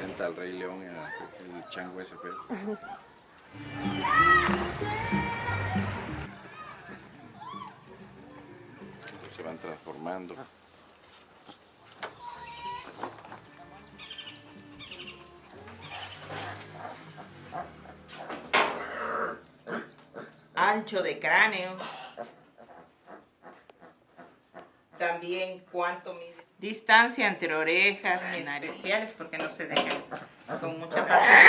representa al Rey León, el chango ese pues. Se van transformando. Ancho de cráneo. También cuánto mide. Distancia entre orejas, en areogiales, porque no se dejan con mucha facilidad.